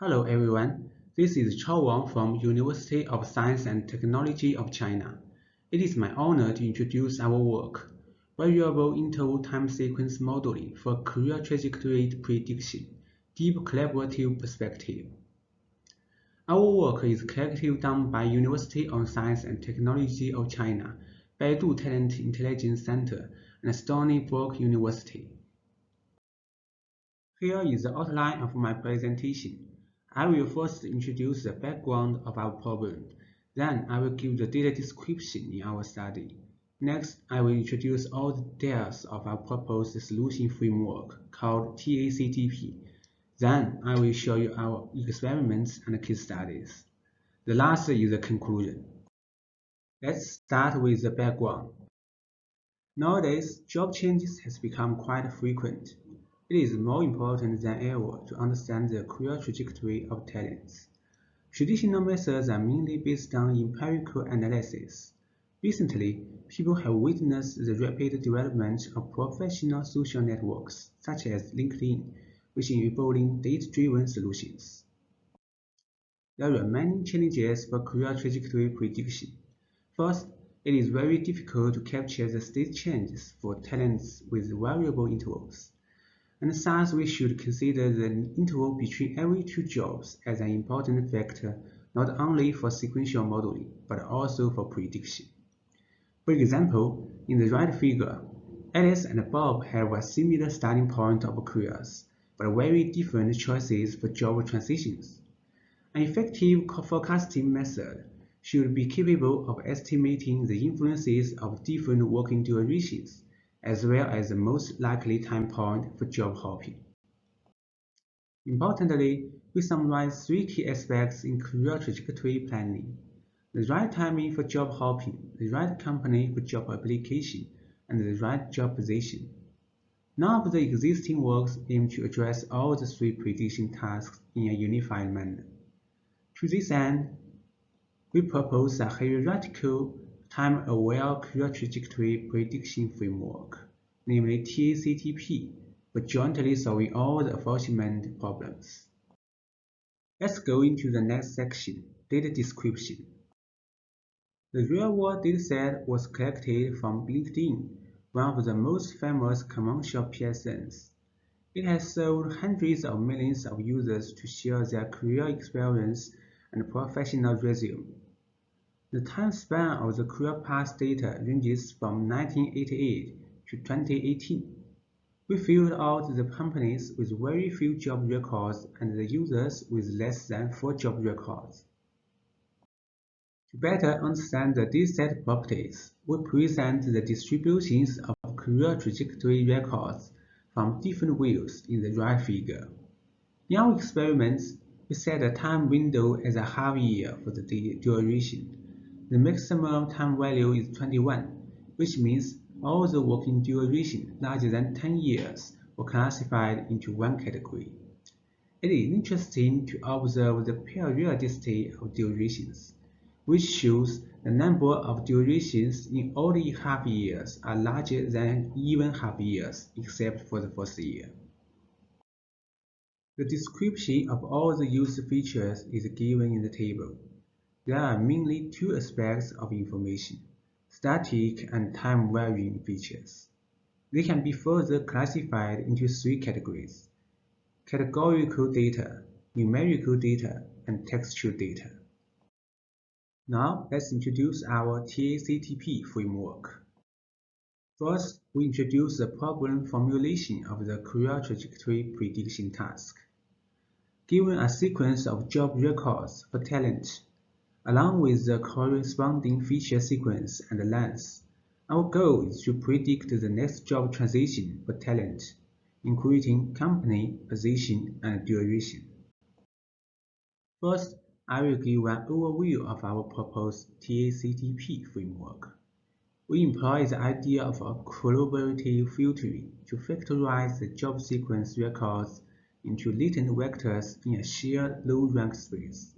Hello everyone, this is Chao Wang from University of Science and Technology of China. It is my honor to introduce our work, Variable Interval Time Sequence Modeling for Career Trajectory Prediction, Deep Collaborative Perspective. Our work is collective done by University of Science and Technology of China, Baidu Talent Intelligence Center, and Stony Brook University. Here is the outline of my presentation. I will first introduce the background of our problem. Then I will give the data description in our study. Next, I will introduce all the details of our proposed solution framework called TACTP. Then I will show you our experiments and case studies. The last is the conclusion. Let's start with the background. Nowadays, job changes has become quite frequent. It is more important than ever to understand the career trajectory of talents. Traditional methods are mainly based on empirical analysis. Recently, people have witnessed the rapid development of professional social networks, such as LinkedIn, which enabling data-driven solutions. There are many challenges for career trajectory prediction. First, it is very difficult to capture the state changes for talents with variable intervals and thus we should consider the interval between every two jobs as an important factor not only for sequential modeling, but also for prediction. For example, in the right figure, Alice and Bob have a similar starting point of careers, but very different choices for job transitions. An effective forecasting method should be capable of estimating the influences of different working durations as well as the most likely time point for job hopping. Importantly, we summarize three key aspects in career trajectory planning. The right timing for job hopping, the right company for job application, and the right job position. None of the existing works aim to address all the three prediction tasks in a unified manner. To this end, we propose a hierarchical time-aware career trajectory prediction framework, namely TACTP, for jointly solving all the aforementioned problems. Let's go into the next section, data description. The real-world dataset was collected from LinkedIn, one of the most famous commercial PSNs. It has served hundreds of millions of users to share their career experience and professional resume. The time span of the career path data ranges from 1988 to 2018. We filled out the companies with very few job records and the users with less than four job records. To better understand the dataset properties, we present the distributions of career trajectory records from different views in the right figure. In our experiments, we set the time window as a half year for the duration the maximum time value is 21, which means all the working duration larger than 10 years were classified into one category. It is interesting to observe the periodicity of durations, which shows the number of durations in only half years are larger than even half years except for the first year. The description of all the used features is given in the table. There are mainly two aspects of information, static and time-varying features. They can be further classified into three categories, categorical data, numerical data, and textual data. Now, let's introduce our TACTP framework. First, we introduce the problem formulation of the career trajectory prediction task. Given a sequence of job records for talent along with the corresponding feature sequence and length. Our goal is to predict the next job transition for talent, including company, position, and duration. First, I will give an overview of our proposed TACTP framework. We employ the idea of a collaborative filtering to factorize the job sequence records into latent vectors in a shared low-rank space.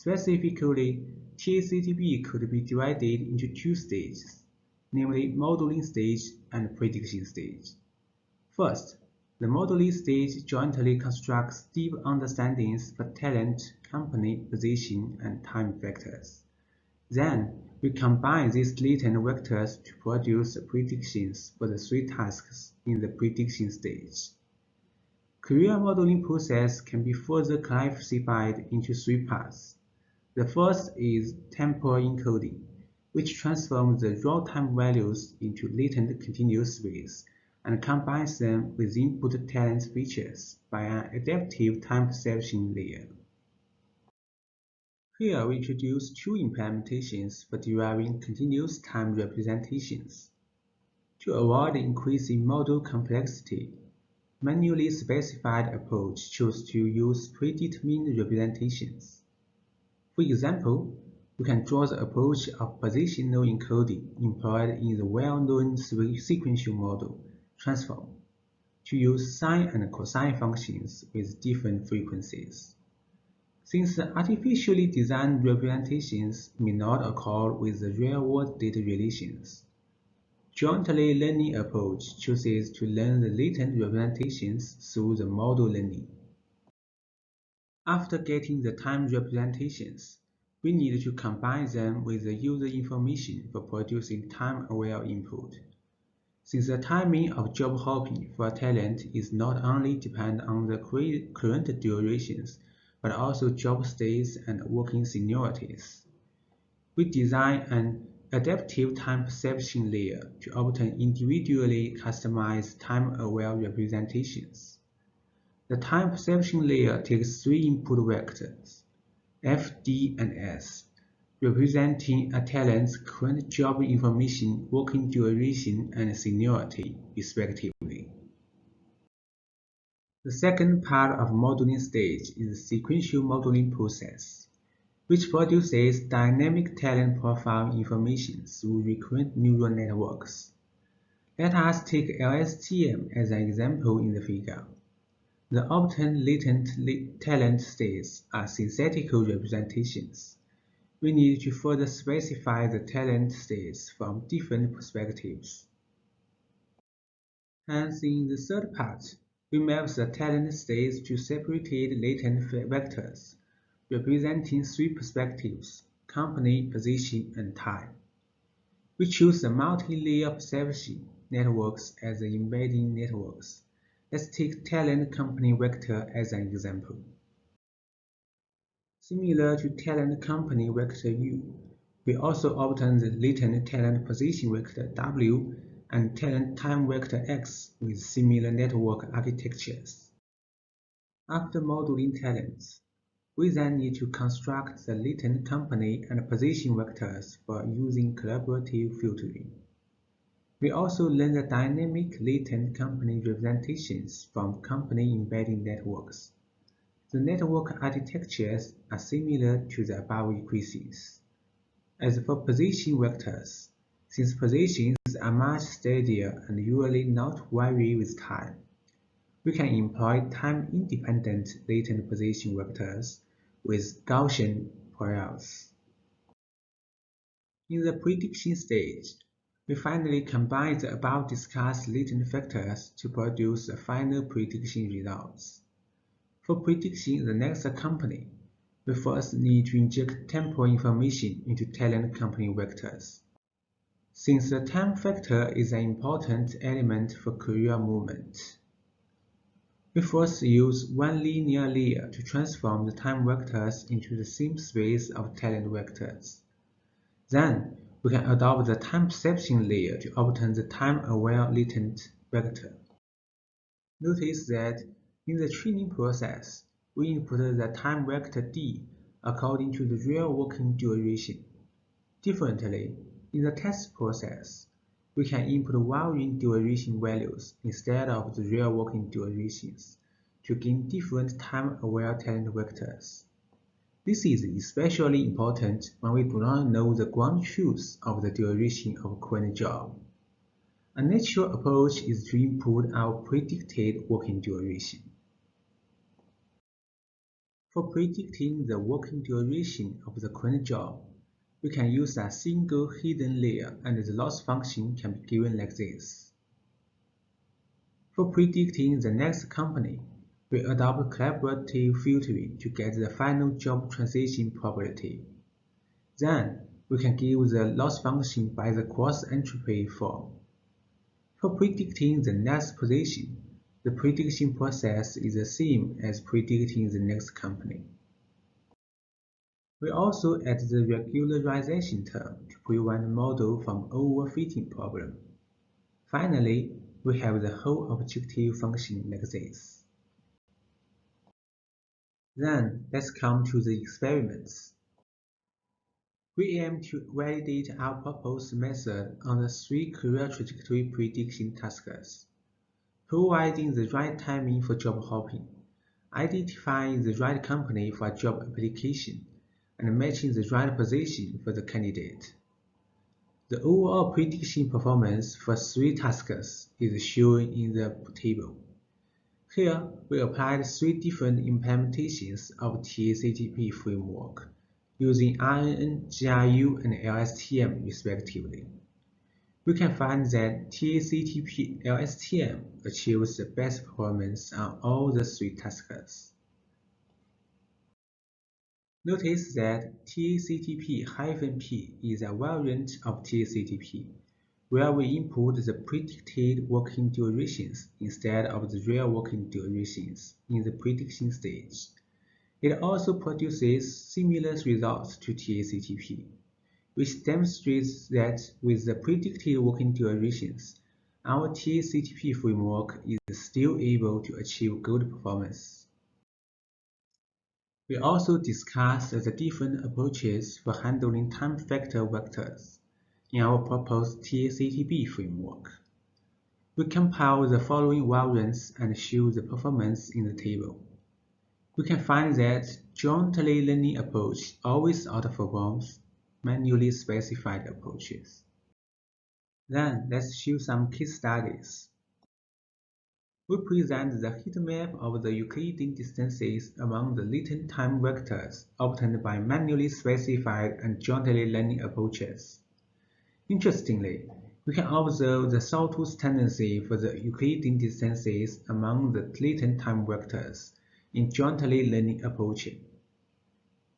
Specifically, TACTP could be divided into two stages, namely modeling stage and prediction stage. First, The modeling stage jointly constructs deep understandings for talent, company, position, and time vectors. Then, we combine these latent vectors to produce predictions for the three tasks in the prediction stage. Career modeling process can be further classified into three parts. The first is temporal encoding, which transforms the raw time values into latent continuous space and combines them with input talent features by an adaptive time perception layer. Here we introduce two implementations for deriving continuous time representations. To avoid increasing model complexity, manually specified approach chose to use predetermined representations. For example, we can draw the approach of positional encoding employed in the well-known sequential model transform to use sine and cosine functions with different frequencies. Since the artificially designed representations may not occur with the real-world data relations, jointly learning approach chooses to learn the latent representations through the model learning. After getting the time representations, we need to combine them with the user information for producing time-aware input. Since the timing of job hopping for a talent is not only dependent on the current durations, but also job states and working seniorities. We design an adaptive time perception layer to obtain individually customized time-aware representations. The time perception layer takes three input vectors, F, D, and S, representing a talent's current job information, working duration, and seniority, respectively. The second part of modeling stage is the sequential modeling process, which produces dynamic talent profile information through recurrent neural networks. Let us take LSTM as an example in the figure. The obtained latent talent states are synthetical representations we need to further specify the talent states from different perspectives. Hence, in the third part, we map the talent states to separated latent vectors, representing three perspectives, company, position, and time. We choose the multi-layer perception networks as the embedding networks. Let's take talent company vector as an example. Similar to talent company vector U, we also obtain the latent talent position vector W and talent time vector X with similar network architectures. After modeling talents, we then need to construct the latent company and position vectors for using collaborative filtering. We also learn the dynamic latent company representations from company embedding networks. The network architectures are similar to the above equations. As for position vectors, since positions are much steadier and usually not vary with time, we can employ time-independent latent position vectors with Gaussian priors. In the prediction stage, we finally combine the above discussed latent vectors to produce the final prediction results. For predicting the next company, we first need to inject temporal information into talent company vectors. Since the time factor is an important element for career movement, we first use one linear layer to transform the time vectors into the same space of talent vectors. Then, we can adopt the time perception layer to obtain the time-aware latent vector. Notice that in the training process, we input the time vector d according to the real working duration. Differently, in the test process, we can input varying duration values instead of the real working durations to gain different time-aware talent vectors. This is especially important when we do not know the ground truth of the duration of a current job. A natural approach is to input our predicted working duration. For predicting the working duration of the current job, we can use a single hidden layer and the loss function can be given like this. For predicting the next company, we adopt collaborative filtering to get the final job transition probability. Then, we can give the loss function by the cross-entropy form. For predicting the next position, the prediction process is the same as predicting the next company. We also add the regularization term to prevent the model from overfitting problem. Finally, we have the whole objective function like this. Then, let's come to the experiments. We aim to validate our proposed method on the three career trajectory prediction tasks, providing the right timing for job hopping, identifying the right company for a job application, and matching the right position for the candidate. The overall prediction performance for three tasks is shown in the table. Here, we applied three different implementations of TACTP framework using RNN, GRU, and LSTM respectively. We can find that TACTP LSTM achieves the best performance on all the three tasks. Notice that TACTP-P is a variant of TACTP, where we input the predicted working durations instead of the real working durations in the prediction stage. It also produces similar results to TACTP, which demonstrates that with the predicted working durations, our TACTP framework is still able to achieve good performance. We also discussed the different approaches for handling time factor vectors in our proposed TACTP framework. We compile the following variants and show the performance in the table we can find that jointly learning approach always outperforms manually specified approaches. Then let's show some case studies. We present the heat map of the Euclidean distances among the latent time vectors obtained by manually specified and jointly learning approaches. Interestingly, we can observe the sawtooth tendency for the Euclidean distances among the latent time vectors in jointly learning approaching.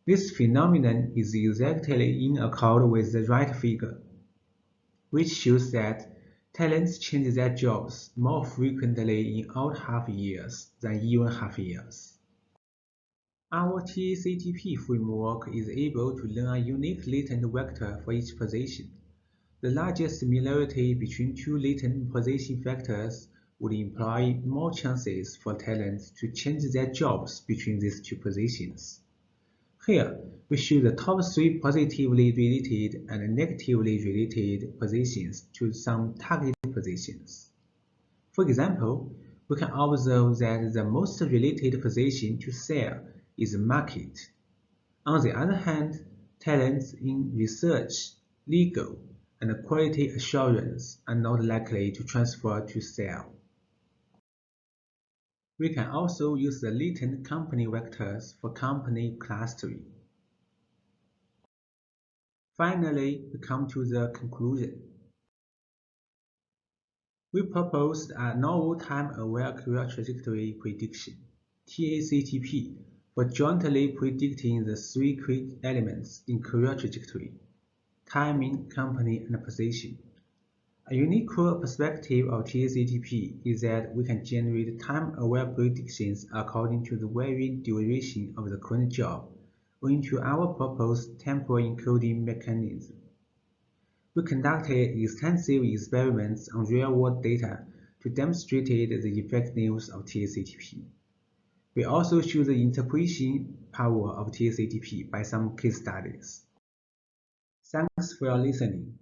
This phenomenon is exactly in accord with the right figure, which shows that talents change their jobs more frequently in odd half years than even half years. Our TACTP framework is able to learn a unique latent vector for each position. The largest similarity between two latent position factors would imply more chances for talents to change their jobs between these two positions. Here, we show the top three positively related and negatively related positions to some target positions. For example, we can observe that the most related position to sell is market. On the other hand, talents in research, legal, and quality assurance are not likely to transfer to sell. We can also use the latent company vectors for company clustering. Finally, we come to the conclusion. We proposed a novel time-aware career trajectory prediction, TACTP, for jointly predicting the three quick elements in career trajectory, timing, company, and position. A unique perspective of TACTP is that we can generate time-aware predictions according to the varying duration of the current job owing to our proposed temporal encoding mechanism. We conducted extensive experiments on real-world data to demonstrate the effectiveness of TACTP. We also show the interpretation power of TACTP by some case studies. Thanks for listening.